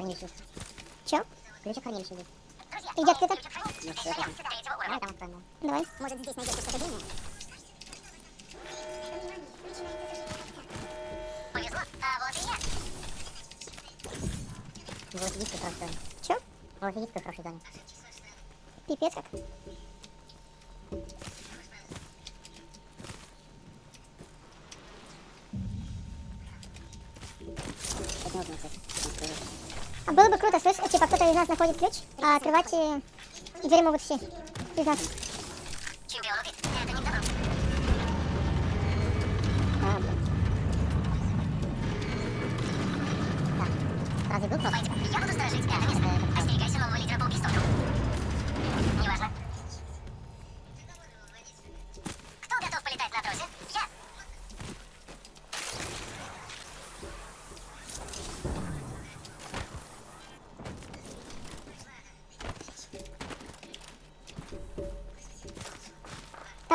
хранилище. Чё? Ключ от хранилища здесь. И где открыто? Ну, всё, это- Давай там откроем. да. Давай. Может, здесь найдете что-то длинное? Повезло, а вот и я. Велосипедистка в хорошей зоне. Чё? Велосипедистка в хорошей зоне. Пипец как. Это не нужно, кстати. А было бы круто, слышь, типа кто-то из нас находит ключ, а открывать э, двери могут все. Из нас.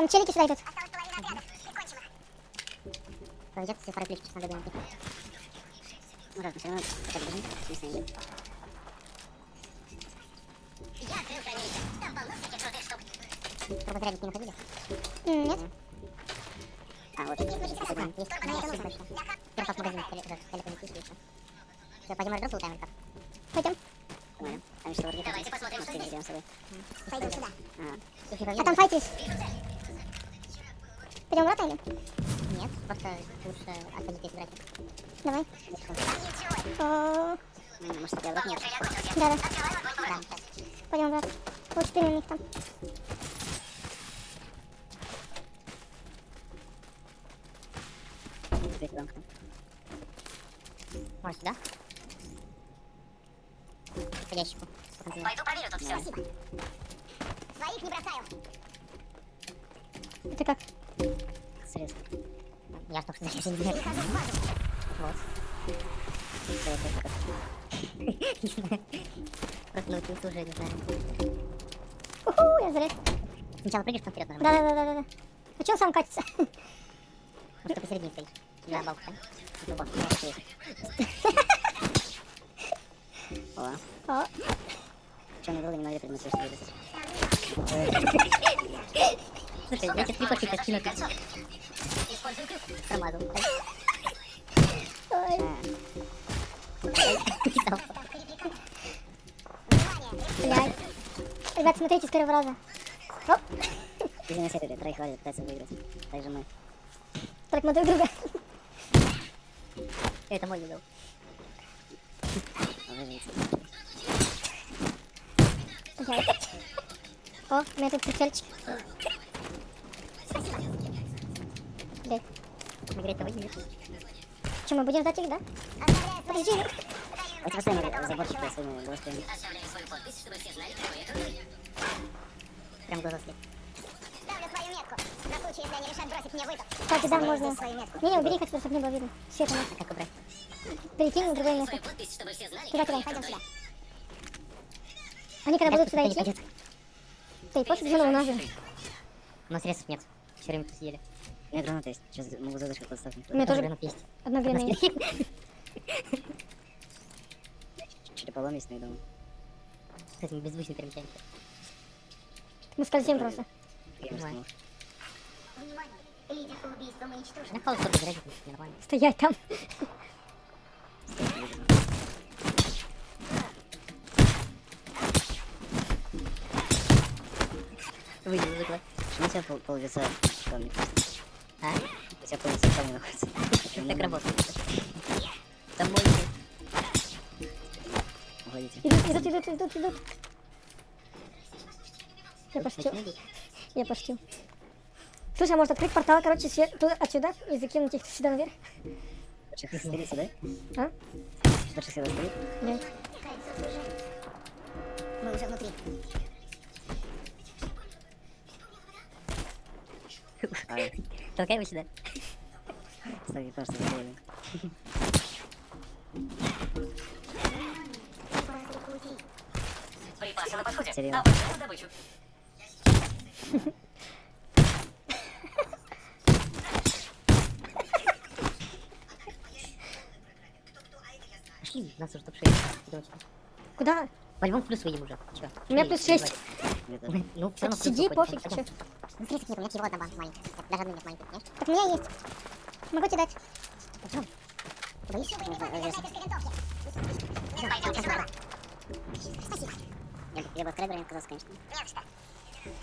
Там челики сюда идут. Осталась половина отряда. Прикончим их. Пройдет все второй ключ, надо найти. Ну, раз, мы все равно хотя бы бежим, в смысле, идем. Я открыл хранилище. Там полно всяких крутых штук. Турбозарядник не находили? Нет? А, вот, есть, есть, есть, точно. Теперь как магазин, этот, электронный ключ, еще. Все, пойдем раздел лутаем, или как? Пойдем. Понял. Там еще вроде Давайте посмотрим, что здесь. Пойдем сюда. А, А там файтись. Пойдем в врата или? Нет, просто лучше отходить, если брать. Давай. Ничего. О, Может, я вот нет. Да, врагу. сейчас. Пойдем в врата. Вот четыре у них там. Может, сюда? По ящику. Пойду проверю тут все. Спасибо. Своих не бросаю. Это как? Средств. Я что. Перехожу в базу. Вот. Это такое? Просто научился уже, не знаю. Уху, я заряд. Сначала прыгаешь, потом вперед нажимаешь. Да-да-да-да-да. А че он сам катится? Просто посередине стоишь. Да? Ну, есть. О, О, что мне было, не могли предметы, что. Слушай, я тебе три пошли скину. Крюк. Промазал. ой. Блядь. Ребят, смотрите с первого раза. Оп. Иди на сервере, троих хватит, пытается выиграть. Так же мы. Так, мы друг друга. Это мой видел. О, у меня тут прицельчик. Блядь. Играть-то выиграли. Че, мы будем ждать их, да? Подожди. Поставим заборчик своими голосами. Знали, какой это вы. Прям глаза след. Ставлю свою метку. На случай, если они решат бросить мне вызов. Кстати, да, можно. метку. Не-не, убери хоть, чтобы не было видно. Света нет. А как убрать? Перекинь на другое место. Туда, туда. я крутой. Они когда будут сюда не идти, пойдет. то и после зеленого ножа. У нас средств нет. Все время съели. У меня граната есть. Сейчас могу задушку подставить. У меня тоже гранат есть. одно время есть. Череполом есть, но я думаю. Кстати, мы беззвучно перемещаемся. Мы скользим просто. Стоять там. Выйди, выигла. Почему у тебя пол, пол лица в камне? А? У тебя пол лица в камне находится. Так работает. Там мой Уходите. Идут, идут, идут, идут, идут. Я пошутил. Я пошутил. Слушай, а может открыть портал, короче, туда, отсюда и закинуть их сюда наверх? Хочешь их стелить, да? А? Хочешь их сюда стелить? Нет. Мы уже внутри. А, Толкай его сюда. стой, просто сделали. Припасы на подходе. Серьезно? Добычу. Пошли. Нас уже топ 6. Куда? По-любому плюс выйдем уже. Чё? У меня плюс ебать? 6. Мне тоже. Ну, Сиди, пофиг, Пойдём. Ну, смотри, нет, у меня всего одна банка маленькая. Даже одной нет маленькой, понимаешь? Так у меня есть. Могу тебе дать. Пойдем. Боишь? Пойдемте сюда. Я бы- Я бы открыл броню отказался, конечно. Нет, что?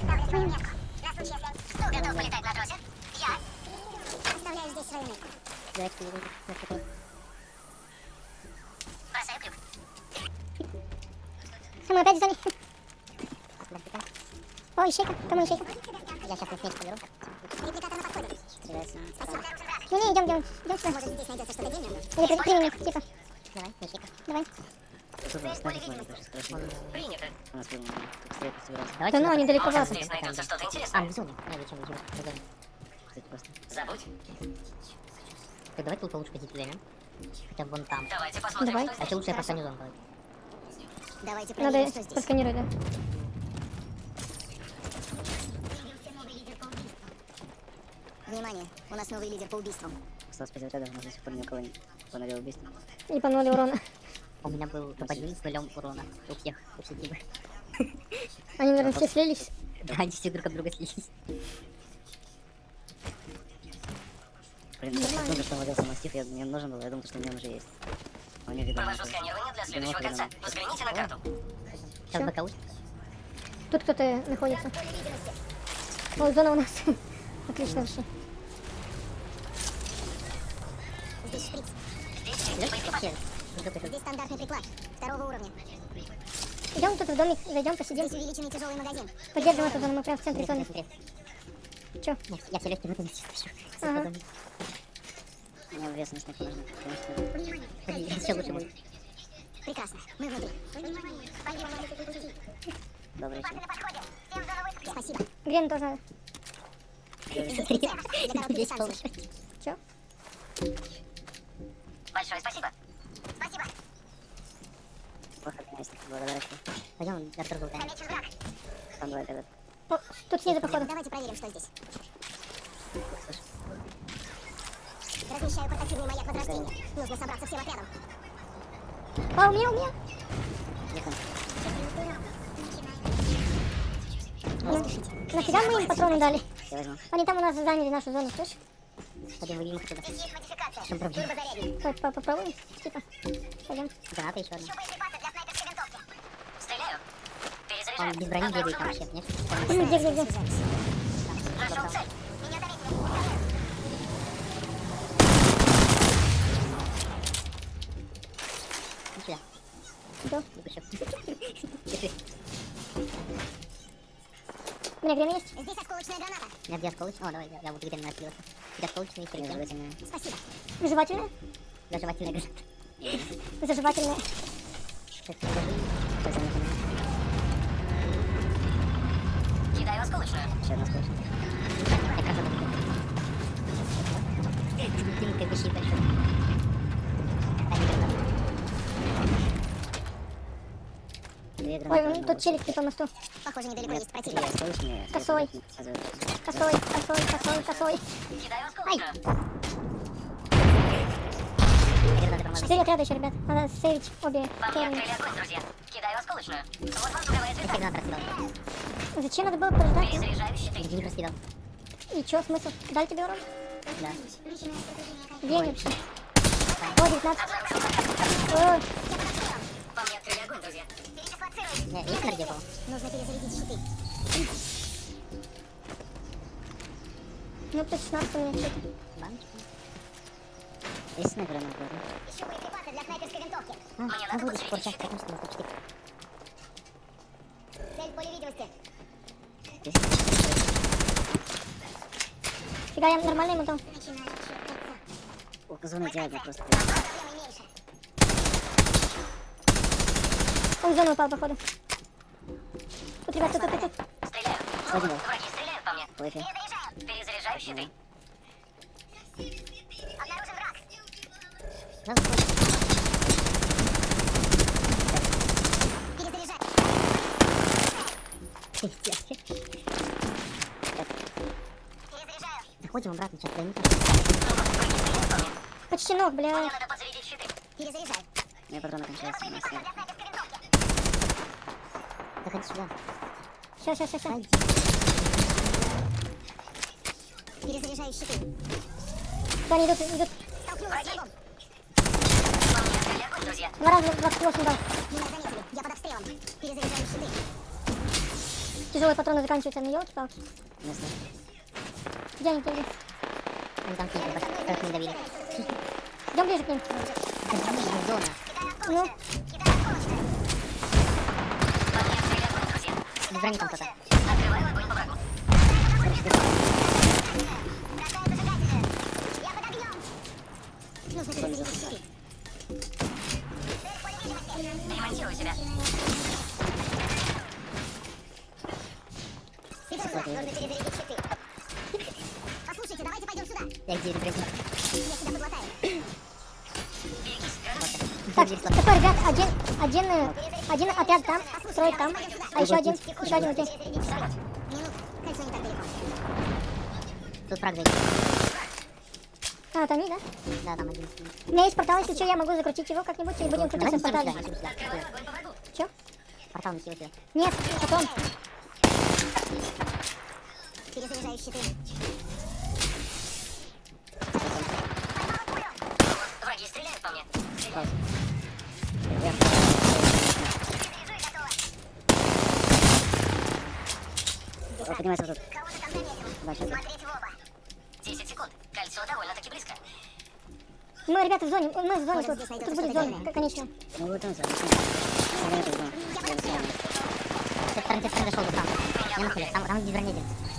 Ставлю свою метку. На случай, если... Кто готов полетать на тросе? Я. Оставляю здесь свою метку. Давайте такой. Бросаю крюк. А мы опять в зоне. Подожди-ка. О, ищейка. Кому ищейка? Я сейчас на меч поберу. Репликатор на подходе. Стреляется. Спасибо. Ну не, идем, идем. Идем сюда. Может, здесь найдется что-то дневное? Или при- примем их, типа. Давай, мечика. Давай. Принято. У нас. Давайте Да ну, они далеко Может, вас. Здесь найдется что-то А, интересное. в зоне. Не, зачем, зачем, зоне. Кстати, просто. Забудь. Так, давай тут лучше позицию займем. Хотя бы вон там. Давайте посмотрим, Давай. что А здесь. еще лучше я простаню зону. давай. Давайте Надо проверим, что здесь. просканировать, да. Внимание, у нас новый лидер по убийствам. Осталось 5 отрядов, у нас до сих пор ни у кого не понадел убийство. И по ноль урона. У меня был топ-1 с нулем урона. У всех, у всех типа. Они, наверное, все слились. Да, они все друг от друга слились. Блин, ну так много, что владелся мастиф, я, мне нужен был, я думал, что у меня уже есть. У него видно. Провожу сканирование для следующего кольца. Взгляните на карту. Сейчас уж. Тут кто-то находится. О, зона у нас. Отлично вообще. Идем тут в домик, зайдем, посидим. Здесь увеличенный тяжелый магазин. Поддержим эту зону, мы прям в центре зоны. Чё? Нет, я все легкие выпадут сейчас. Ага. Мне вес на снег нужно. потому что Еще лучше будет. Прекрасно. Мы внутри. Добрый подходе. Всем зону высадки. Спасибо. Грен тоже надо. Полностью. Чё? Большое. Спасибо. Конечно, благодарности. Пойдем, я. Замечен враг. Там два отряда. О, тут снизу, походу. Давайте проверим, что здесь. Слышь, Размещаю портативный маяк возрождения. Нужно собраться всем отрядом. А, у меня, у меня. На- Нафига мы им патроны дали? Я возьму. Они там у нас заняли нашу зону, слышь? Пойдем выйдем их отсюда. Здесь есть модификация. чем проблема? Попробуем, типа. Пойдем. Граната еще одна. Он без брони бегает там вообще, нет? Где, где, где? Нашел цель. Меня заметили. Иди сюда. Что? Бегущий. Держи. У меня время есть? Здесь осколочная граната. У меня две осколочные. О, давай, я, я буду где-то накидываться. Две осколочные и три. Нежелательные. Спасибо. Заживательная? Заживательная граната. Заживательная. Так, держи. Сейчас я Еще одна скорость. Я как это Ты как бы щит большой. А, не граната. Две Ой, вон тут челик типа мосту. Похоже, недалеко есть противник. Косой. Косой, косой, косой, косой. Кидаю осколочную. Граната промазала. Четыре отряда еще, ребят. Надо сейвить обе друзья. Кидаю осколочную. Вот вам круговая Я звезда. гранат раскидал. Зачем надо было подождать? Перезаряжаю щиты. Иди не раскидал. И чё, смысл? Дали тебе урон? Да. Где вообще? О, 19. О, По мне открыли огонь, друзья. Передислоцируем. Не, есть энергия была? Нужно перезарядить щиты. ну плюс 16 у меня что-то. Баночка. Есть снайперы на городе? Ищу боеприпасы для снайперской винтовки. А, Мне надо сейчас, щиты. потому что нас четыре. Цель поле видимости. Здесь? Фига, я нормальный мотал. О, зона идеальна просто. Он в зону упал, походу. Тут, ребят, тут, тут, тут. Стреляю. Один. Враги стреляют по мне. Перезаряжаю. Перезаряжаю щиты. Заходим обратно, сейчас мне. Почти ног, бля. надо подзарядить щиты. Перезаряжаю. У меня патроны кончаются. у меня смерть. Заходи сюда. Все, все, все, все. Перезаряжаю щиты. Они идут, идут. Столкнулась с врагом. Друзья. Два раза 28 дал. Меня заметили. Я под обстрелом. Перезаряжаю щиты. Тяжелые патроны заканчиваются, ну елки-палки. Место. Где они были? Они там снизу, как не давили. Идем ближе к ним. Зона. Ну. Без брони там кто-то. Сюда. Я где брони? Я себя подлатаю. так, такой, ребят, один, один, э, один отряд там, строит там, а еще один, еще один далеко. Тут фраг зайдет. А, там они, да? Да, там один. У меня есть портал, если что, я могу закрутить его как-нибудь и будем крутиться в портале. Че? Портал неси у тебя. Нет, потом. Перезаряжаю щиты. Враги стреляют по мне. Пауз. Я. Вот тут. Кого-то там заметил. Да, в оба. 10 секунд. Кольцо довольно-таки близко. Мы, ребята, в зоне, мы в зоне тут. Тут будет зона, конечно. Ну вот он, садись. Я не знаю. Я не знаю. С этой стороны, с этой стороны зашел, там. Не нахуй, там, там без брони держится.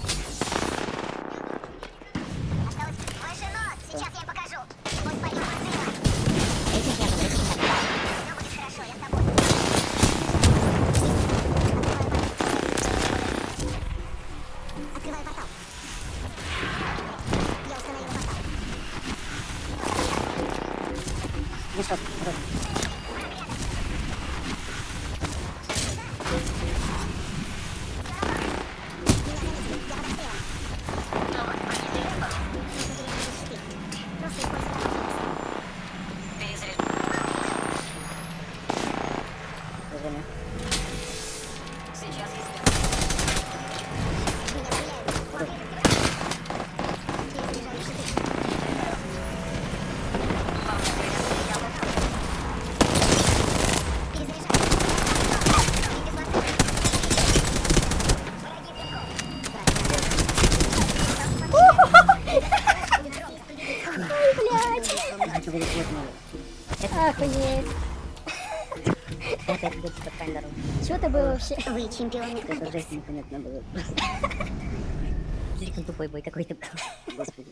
Вообще? Вы чемпионы. Это жесть непонятно было. Слишком тупой бой какой-то был. Господи.